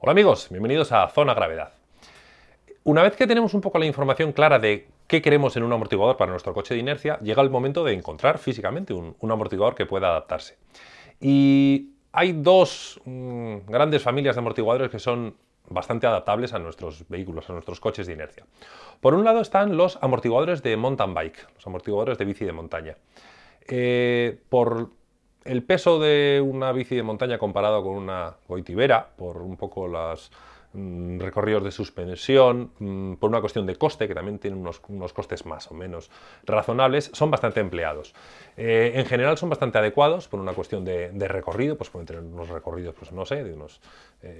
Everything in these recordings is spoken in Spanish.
Hola amigos, bienvenidos a Zona Gravedad. Una vez que tenemos un poco la información clara de qué queremos en un amortiguador para nuestro coche de inercia, llega el momento de encontrar físicamente un, amortiguador que pueda adaptarse. Y hay dos mm, grandes familias de amortiguadores que son bastante adaptables a nuestros vehículos, a nuestros coches de inercia. Por un lado están los amortiguadores de mountain bike, los amortiguadores de bici de montaña. Eh, por el peso de una bici de montaña comparado con una goitibera, por un poco los mm, recorridos de suspensión, mm, por una cuestión de coste, que también tienen unos, costes más o menos razonables, son bastante empleados. Eh, en general son bastante adecuados por una cuestión de, recorrido, pues pueden tener unos recorridos, pues no sé, de unos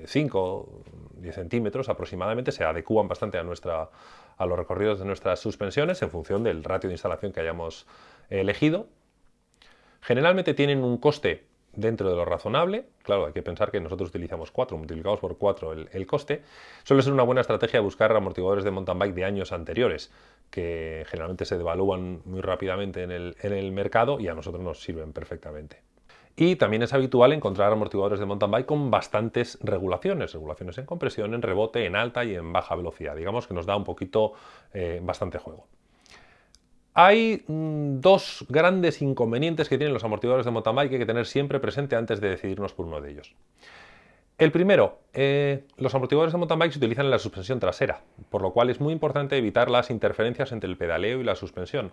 5, eh, 10 centímetros aproximadamente, se adecúan bastante a, nuestra, a los recorridos de nuestras suspensiones en función del ratio de instalación que hayamos elegido Generalmente tienen un coste dentro de lo razonable, claro, hay que pensar que nosotros utilizamos 4, multiplicamos por 4 el, coste, suele ser una buena estrategia buscar amortiguadores de mountain bike de años anteriores, que generalmente se devalúan muy rápidamente en el, mercado y a nosotros nos sirven perfectamente. Y también es habitual encontrar amortiguadores de mountain bike con bastantes regulaciones, regulaciones en compresión, en rebote, en alta y en baja velocidad, digamos que nos da un poquito eh, bastante juego. Hay mm, dos grandes inconvenientes que tienen los amortiguadores de mountain que hay que tener siempre presente antes de decidirnos por uno de ellos. El primero, eh, los amortiguadores de mountain bike se utilizan en la suspensión trasera, por lo cual es muy importante evitar las interferencias entre el pedaleo y la suspensión.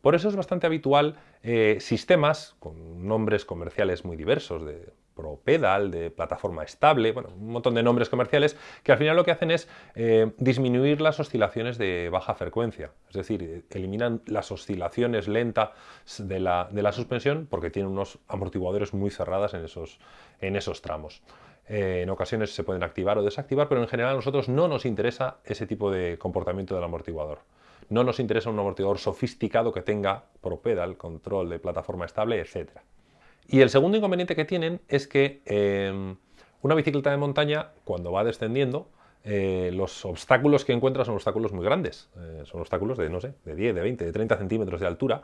Por eso es bastante habitual eh, sistemas con nombres comerciales muy diversos, de ProPedal, de plataforma estable, bueno, un montón de nombres comerciales que al final lo que hacen es eh, disminuir las oscilaciones de baja frecuencia, es decir, eliminan las oscilaciones lentas de la, suspensión porque tienen unos amortiguadores muy cerradas en esos, en esos tramos. Eh, en ocasiones se pueden activar o desactivar, pero en general a nosotros no nos interesa ese tipo de comportamiento del amortiguador. No nos interesa un amortiguador sofisticado que tenga ProPedal, control de plataforma estable, etcétera. Y el segundo inconveniente que tienen es que em, una bicicleta de montaña, cuando va descendiendo, eh, los obstáculos que encuentra son obstáculos muy grandes. Eh, son obstáculos de, no sé, de 10, de 20, de 30 centímetros de altura.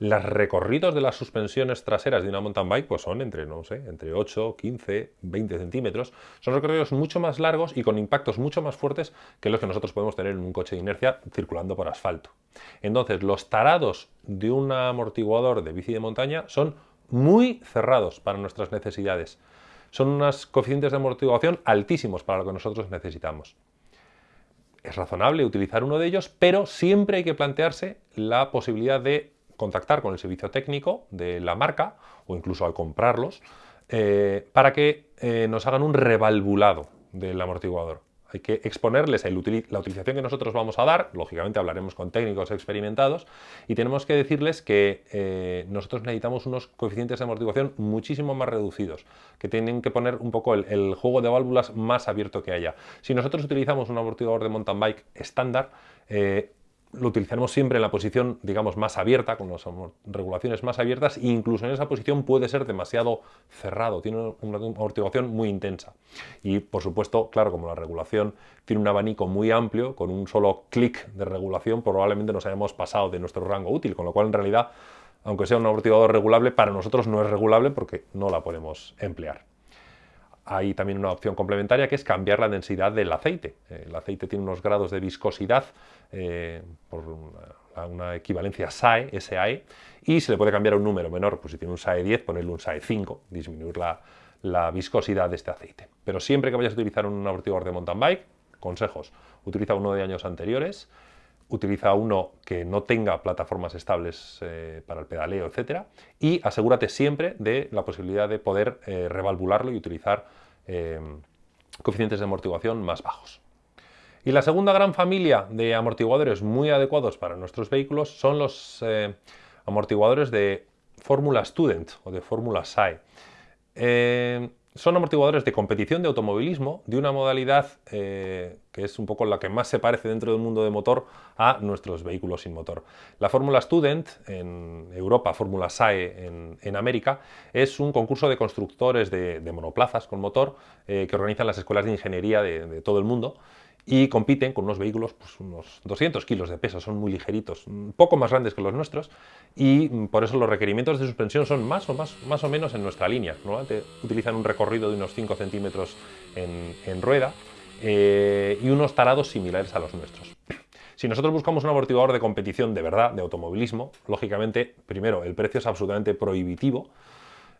Los recorridos de las suspensiones traseras de una mountain bike pues son entre, no sé, entre 8, 15, 20 centímetros. Son recorridos mucho más largos y con impactos mucho más fuertes que los que nosotros podemos tener en un coche de inercia circulando por asfalto. Entonces, los tarados de un amortiguador de bici de montaña son muy cerrados para nuestras necesidades. Son unos coeficientes de amortiguación altísimos para lo que nosotros necesitamos. Es razonable utilizar uno de ellos, pero siempre hay que plantearse la posibilidad de contactar con el servicio técnico de la marca o incluso al comprarlos eh, para que eh, nos hagan un revalvulado del amortiguador hay que exponerles la utilización que nosotros vamos a dar, lógicamente hablaremos con técnicos experimentados, y tenemos que decirles que eh, nosotros necesitamos unos coeficientes de amortiguación muchísimo más reducidos, que tienen que poner un poco el, juego de válvulas más abierto que haya. Si nosotros utilizamos un amortiguador de mountain bike estándar, eh, lo utilizaremos siempre en la posición, digamos, más abierta, con las regulaciones más abiertas, e incluso en esa posición puede ser demasiado cerrado, tiene una amortiguación muy intensa. Y, por supuesto, claro, como la regulación tiene un abanico muy amplio, con un solo clic de regulación, probablemente nos hayamos pasado de nuestro rango útil, con lo cual, en realidad, aunque sea un amortiguador regulable, para nosotros no es regulable porque no la podemos emplear hay también una opción complementaria que es cambiar la densidad del aceite. El aceite tiene unos grados de viscosidad eh, por una, equivalencia SAE, SAE, y se le puede cambiar a un número menor, pues si tiene un SAE 10, ponerle un SAE 5, disminuir la, viscosidad de este aceite. Pero siempre que vayas a utilizar un amortiguador de mountain bike, consejos, utiliza uno de años anteriores, utiliza uno que no tenga plataformas estables eh, para el pedaleo, etc. Y asegúrate siempre de la posibilidad de poder eh, revalvularlo y utilizar eh, coeficientes de amortiguación más bajos. Y la segunda gran familia de amortiguadores muy adecuados para nuestros vehículos son los amortiguadores de Fórmula Student o de Fórmula SAE son amortiguadores de competición de automovilismo de una modalidad eh, que es un poco la que más se parece dentro del mundo de motor a nuestros vehículos sin motor. La Fórmula Student en Europa, Fórmula SAE en, América, es un concurso de constructores de, monoplazas con motor eh, que organizan las escuelas de ingeniería de, todo el mundo y compiten con unos vehículos, pues unos 200 kilos de peso, son muy ligeritos, poco más grandes que los nuestros y mm, por eso los requerimientos de suspensión son más o, más, más o menos en nuestra línea. Normalmente utilizan un recorrido de unos 5 centímetros en, rueda eh, y unos tarados similares a los nuestros. Si nosotros buscamos un amortiguador de competición de verdad, de automovilismo, lógicamente, primero, el precio es absolutamente prohibitivo,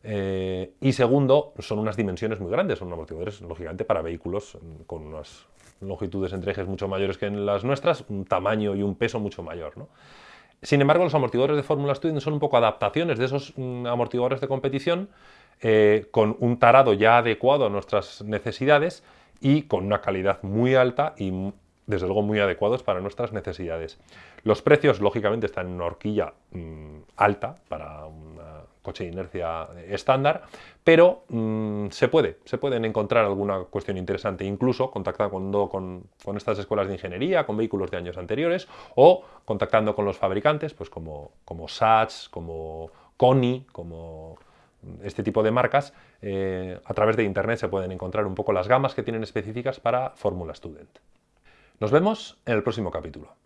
eh, y segundo, son unas dimensiones muy grandes, son amortiguadores, lógicamente, para vehículos con unas longitudes entre ejes mucho mayores que en las nuestras, un tamaño y un peso mucho mayor. Sin embargo, los amortiguadores de Fórmula Student son un poco adaptaciones de esos mm, amortiguadores de competición eh, con un tarado ya adecuado a nuestras necesidades y con una calidad muy alta y desde luego muy adecuados para nuestras necesidades. Los precios, lógicamente, están en una horquilla mm, alta para un coche de inercia estándar, pero mm, se puede, se pueden encontrar alguna cuestión interesante, incluso contactando con, estas escuelas de ingeniería, con vehículos de años anteriores, o contactando con los fabricantes, pues como, como como Koni, como este tipo de marcas, eh, a través de internet se pueden encontrar un poco las gamas que tienen específicas para Fórmula Student. Nos vemos en el próximo capítulo.